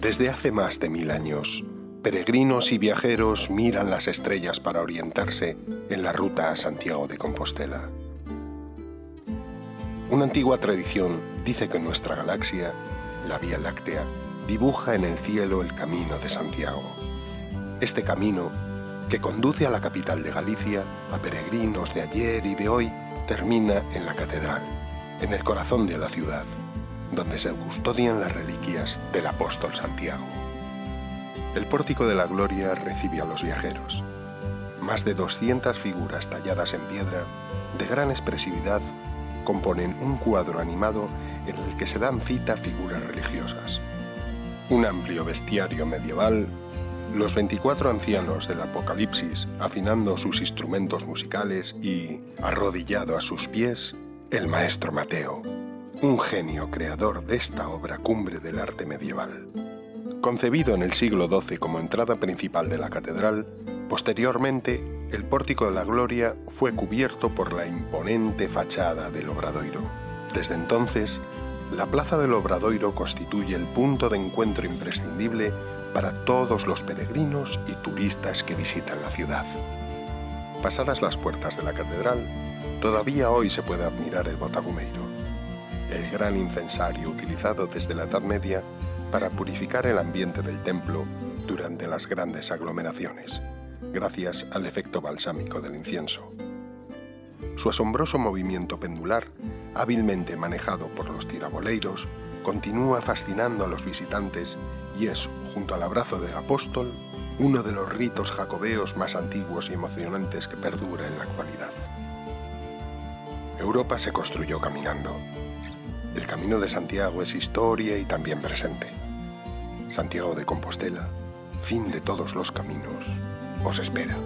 Desde hace más de mil años, peregrinos y viajeros miran las estrellas para orientarse en la ruta a Santiago de Compostela. Una antigua tradición dice que nuestra galaxia, la Vía Láctea, dibuja en el cielo el Camino de Santiago. Este camino, que conduce a la capital de Galicia, a peregrinos de ayer y de hoy, termina en la catedral, en el corazón de la ciudad donde se custodian las reliquias del apóstol Santiago. El pórtico de la gloria recibe a los viajeros. Más de 200 figuras talladas en piedra, de gran expresividad, componen un cuadro animado en el que se dan cita figuras religiosas. Un amplio bestiario medieval, los 24 ancianos del Apocalipsis afinando sus instrumentos musicales y, arrodillado a sus pies, el maestro Mateo, un genio creador de esta obra cumbre del arte medieval. Concebido en el siglo XII como entrada principal de la catedral, posteriormente el pórtico de la gloria fue cubierto por la imponente fachada del Obradoiro. Desde entonces, la plaza del Obradoiro constituye el punto de encuentro imprescindible para todos los peregrinos y turistas que visitan la ciudad. Pasadas las puertas de la catedral, todavía hoy se puede admirar el Botagumeiro, el gran incensario utilizado desde la Edad Media para purificar el ambiente del templo durante las grandes aglomeraciones, gracias al efecto balsámico del incienso. Su asombroso movimiento pendular, hábilmente manejado por los tiraboleiros, continúa fascinando a los visitantes y es, junto al abrazo del apóstol, uno de los ritos jacobeos más antiguos y emocionantes que perdura en la actualidad. Europa se construyó caminando, el Camino de Santiago es historia y también presente. Santiago de Compostela, fin de todos los caminos, os espera.